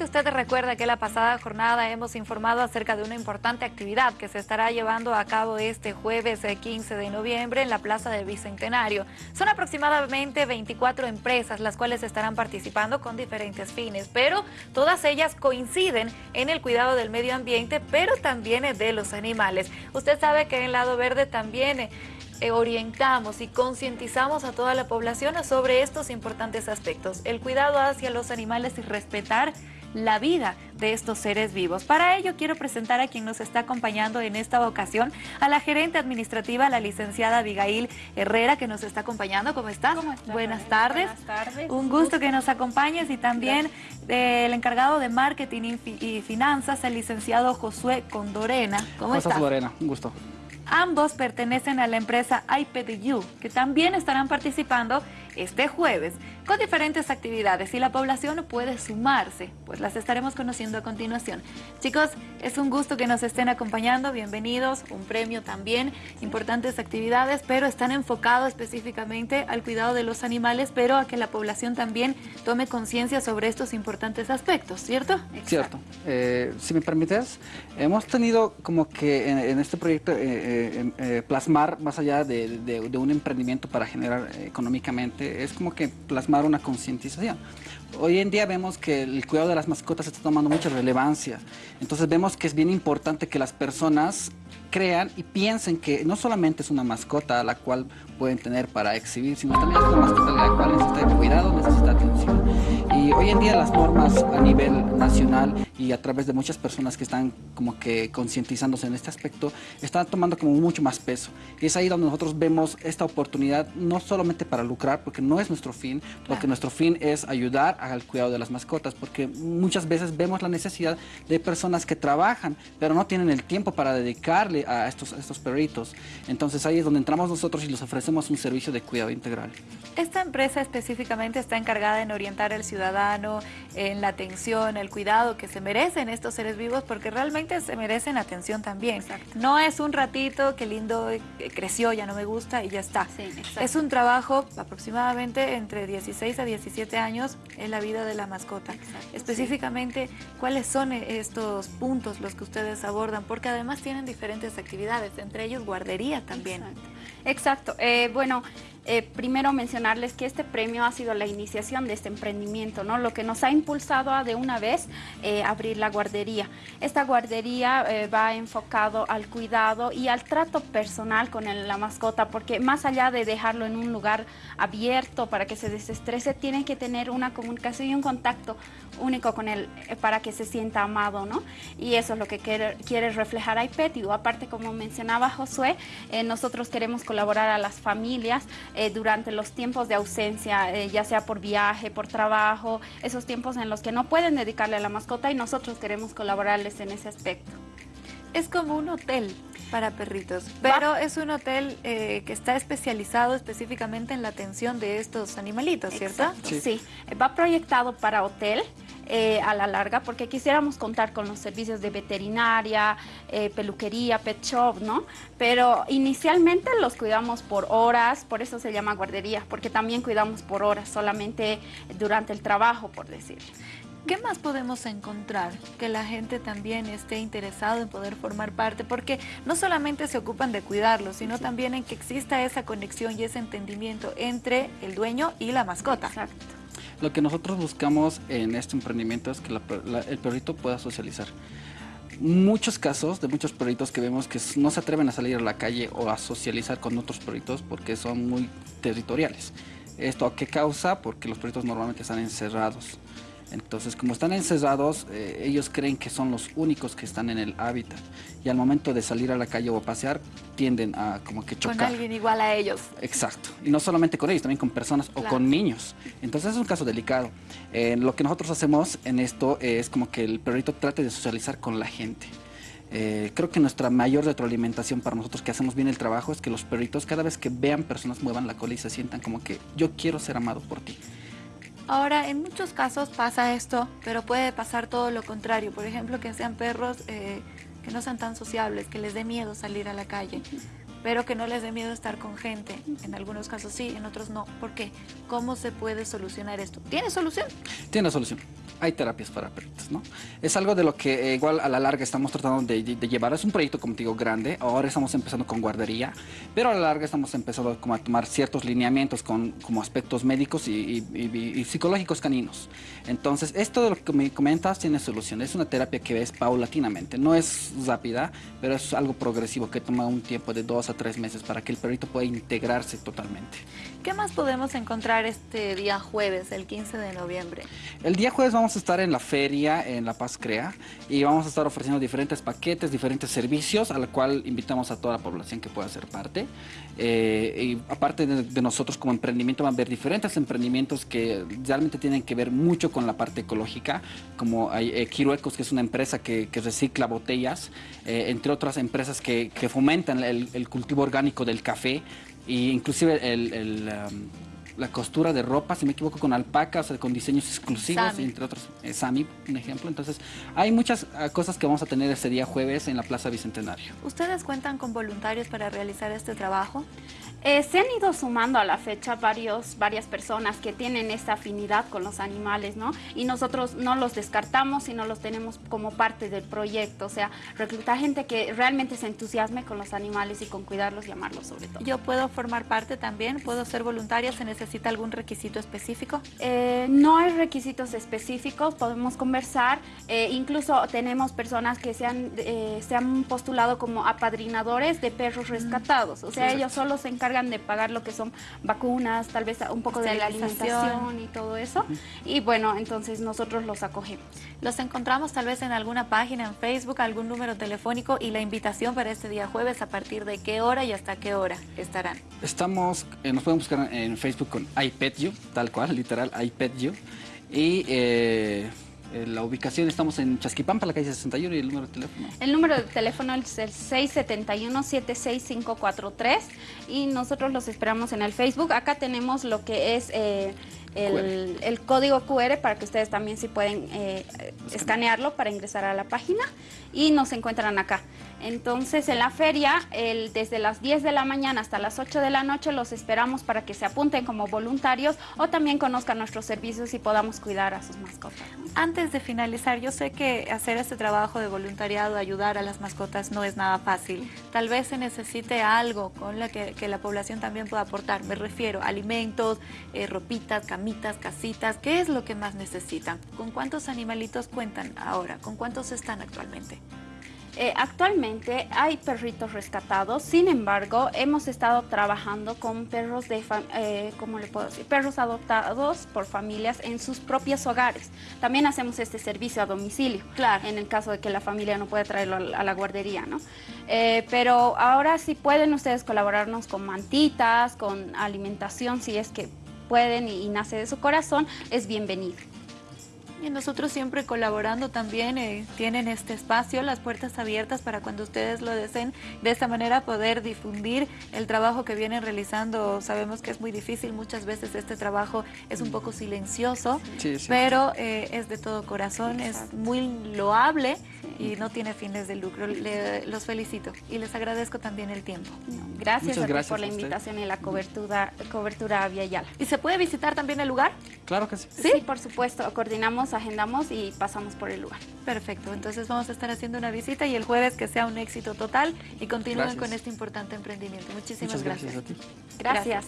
Seguramente usted recuerda que la pasada jornada hemos informado acerca de una importante actividad que se estará llevando a cabo este jueves 15 eh, de noviembre en la Plaza del Bicentenario. Son aproximadamente 24 empresas las cuales estarán participando con diferentes fines, pero todas ellas coinciden en el cuidado del medio ambiente, pero también de los animales. Usted sabe que en Lado Verde también... Eh, eh, orientamos y concientizamos a toda la población sobre estos importantes aspectos, el cuidado hacia los animales y respetar la vida de estos seres vivos. Para ello quiero presentar a quien nos está acompañando en esta ocasión, a la gerente administrativa, la licenciada Abigail Herrera, que nos está acompañando. ¿Cómo estás? Buenas tardes. Buenas tardes. Un gusto que nos acompañes y también eh, el encargado de marketing y finanzas, el licenciado Josué Condorena. ¿Cómo, estás? Lorena? Un gusto. Ambos pertenecen a la empresa iPadU, que también estarán participando este jueves con diferentes actividades y la población puede sumarse, pues las estaremos conociendo a continuación. Chicos, es un gusto que nos estén acompañando, bienvenidos, un premio también, importantes actividades, pero están enfocados específicamente al cuidado de los animales, pero a que la población también tome conciencia sobre estos importantes aspectos, ¿cierto? Cierto. Eh, si me permites, hemos tenido como que en, este proyecto eh, eh, plasmar más allá de un emprendimiento para generar económicamente es como que plasmar una concientización. Hoy en día vemos que el cuidado de las mascotas está tomando mucha relevancia. Entonces vemos que es bien importante que las personas crean y piensen que no solamente es una mascota a la cual pueden tener para exhibir, sino también es una mascota a la cual necesita cuidado, necesita atención. Y hoy en día las normas a nivel nacional y a través de muchas personas que están como que concientizándose en este aspecto, están tomando como mucho más peso. Y es ahí donde nosotros vemos esta oportunidad no solamente para lucrar, porque no es nuestro fin, porque nuestro fin es ayudar al cuidado de las mascotas, porque muchas veces vemos la necesidad de personas que trabajan, pero no tienen el tiempo para dedicarle a estos, estos perritos. Entonces ahí es donde entramos nosotros y les ofrecemos un servicio de cuidado integral. Esta empresa específicamente está encargada en orientar al ciudadano en la atención, el cuidado que se merecen estos seres vivos, porque realmente se merecen atención también. No es un ratito, qué lindo, eh, creció, ya no me gusta y ya está. es un trabajo aproximadamente entre 16 a 17 años en la vida de la mascota. Específicamente, ¿cuáles son estos puntos los que ustedes abordan? Porque además tienen diferentes actividades, entre ellos guardería también. Exacto. Eh, bueno, eh, primero mencionarles que este premio ha sido la iniciación de este emprendimiento, ¿no? Lo que nos ha impulsado a de una vez eh, abrir la guardería. Esta guardería va enfocado al cuidado y al trato personal con la mascota, porque más allá de dejarlo en un lugar abierto para que se desestrese, tiene que tener una comunicación y un contacto único con él para que se sienta amado, ¿no? Y eso es lo que quiere, quiere reflejar iPetio. Aparte, como mencionaba Josué, nosotros queremos colaborar a las familias eh, durante los tiempos de ausencia, eh, ya sea por viaje, por trabajo, esos tiempos en los que no pueden dedicarle a la mascota y nosotros queremos colaborarles en ese aspecto. Es como un hotel para perritos, pero es un hotel eh, que está especializado específicamente en la atención de estos animalitos, ¿cierto? sí, va proyectado para hotel, eh, a la larga, porque quisiéramos contar con los servicios de veterinaria, eh, peluquería, pet shop, ¿no? Pero inicialmente los cuidamos por horas, por eso se llama guardería, porque también cuidamos por horas, solamente durante el trabajo, por decir. ¿Qué más podemos encontrar que la gente también esté interesado en poder formar parte? Porque no solamente se ocupan de cuidarlos, sino también en que exista esa conexión y ese entendimiento entre el dueño y la mascota. Exacto. Lo que nosotros buscamos en este emprendimiento es que el perrito pueda socializar. Muchos casos de muchos perritos que vemos que no se atreven a salir a la calle o a socializar con otros perritos porque son muy territoriales. ¿Esto a qué causa? Porque los perritos normalmente están encerrados. Entonces, como están encerrados, eh, ellos creen que son los únicos que están en el hábitat. Y al momento de salir a la calle o a pasear, tienden a como que chocar. Con alguien igual a ellos. Exacto. Y no solamente con ellos, también con personas o con niños. Entonces es un caso delicado. Eh, lo que nosotros hacemos en esto es como que el perrito trate de socializar con la gente. Eh, creo que nuestra mayor retroalimentación para nosotros que hacemos bien el trabajo es que los perritos cada vez que vean personas muevan la cola y se sientan como que yo quiero ser amado por ti. Ahora, en muchos casos pasa esto, pero puede pasar todo lo contrario. Por ejemplo, que sean perros eh, que no sean tan sociables, que les dé miedo salir a la calle. pero que no les dé miedo estar con gente. En algunos casos sí, en otros no. ¿Por qué? ¿Cómo se puede solucionar esto? ¿Tiene solución? Tiene solución. Hay terapias para perritos, ¿no? Es algo de lo que eh, igual a la larga estamos tratando de, llevar. Es un proyecto, como te digo, grande. Ahora estamos empezando con guardería, pero a la larga estamos empezando como a tomar ciertos lineamientos con como aspectos médicos y, y psicológicos caninos. Entonces, esto de lo que me comentas tiene solución. Es una terapia que ves paulatinamente. No es rápida, pero es algo progresivo que toma un tiempo de dos a tres meses para que el perrito pueda integrarse totalmente. ¿Qué más podemos encontrar este día jueves, el 15 de noviembre? El día jueves vamos a estar en la feria en La Paz Crea y vamos a estar ofreciendo diferentes paquetes, diferentes servicios, a la cual invitamos a toda la población que pueda ser parte. Eh, y aparte de, nosotros como emprendimiento van a haber diferentes emprendimientos que realmente tienen que ver mucho con la parte ecológica, como hay eh, Quiruecos, que es una empresa que, recicla botellas, eh, entre otras empresas que, fomentan el, cultivo orgánico del café y inclusive el, um, la costura de ropa, si me equivoco, con alpacas, con diseños exclusivos, entre otros, eh, Sami, un ejemplo. Entonces, hay muchas ah, cosas que vamos a tener ese día jueves en la Plaza Bicentenario. ¿Ustedes cuentan con voluntarios para realizar este trabajo? Eh, se han ido sumando a la fecha varios, varias personas que tienen esta afinidad con los animales, ¿no? Y nosotros no los descartamos, sino los tenemos como parte del proyecto, o sea, reclutar gente que realmente se entusiasme con los animales y con cuidarlos y amarlos sobre todo. ¿Yo puedo formar parte también? ¿Puedo ser voluntaria? ¿Se necesita algún requisito específico? Eh, no hay requisitos específicos, podemos conversar, eh, incluso tenemos personas que se han, se han postulado como apadrinadores de perros mm. rescatados, o sea, ellos solo se encargan de pagar lo que son vacunas, tal vez un poco de la alimentación y todo eso. Y bueno, entonces nosotros los acogemos. Los encontramos tal vez en alguna página en Facebook, algún número telefónico y la invitación para este día jueves, a partir de qué hora y hasta qué hora estarán. Estamos, eh, nos pueden buscar en Facebook con iPetYou, tal cual, literal, iPetYou. Y... Eh, la ubicación estamos en Chasquipampa, la calle 61 y el número de teléfono. El número de teléfono es el 671-76543 y nosotros los esperamos en el Facebook. Acá tenemos lo que es eh, el, código QR para que ustedes también si pueden eh, escanearlo para ingresar a la página y nos encuentran acá. Entonces en la feria, desde las 10 de la mañana hasta las 8 de la noche los esperamos para que se apunten como voluntarios o también conozcan nuestros servicios y podamos cuidar a sus mascotas. Antes de finalizar, yo sé que hacer este trabajo de voluntariado, ayudar a las mascotas no es nada fácil. Tal vez se necesite algo con la que, la población también pueda aportar. Me refiero a alimentos, eh, ropitas, camitas, casitas. ¿Qué es lo que más necesitan? ¿Con cuántos animalitos cuentan ahora? ¿Con cuántos están actualmente? Eh, actualmente hay perritos rescatados, sin embargo, hemos estado trabajando con perros de, eh, ¿cómo le puedo decir? Perros adoptados por familias en sus propios hogares. También hacemos este servicio a domicilio, claro. en el caso de que la familia no pueda traerlo a la guardería, ¿no? Eh, pero ahora sí pueden ustedes colaborarnos con mantitas, con alimentación, si es que pueden y nace de su corazón, es bienvenido. Y nosotros siempre colaborando también, eh, tienen este espacio, las puertas abiertas para cuando ustedes lo deseen, de esta manera poder difundir el trabajo que vienen realizando. Sabemos que es muy difícil, muchas veces este trabajo es un poco silencioso, pero eh, es de todo corazón, es muy loable y no tiene fines de lucro. los felicito y les agradezco también el tiempo. Gracias, a por la invitación y la cobertura, cobertura a Via Yala. ¿Y se puede visitar también el lugar? Claro que sí. Sí, por supuesto. Coordinamos, agendamos y pasamos por el lugar. Perfecto. Entonces vamos a estar haciendo una visita y el jueves que sea un éxito total y continúen con este importante emprendimiento. Muchísimas gracias. Gracias. gracias.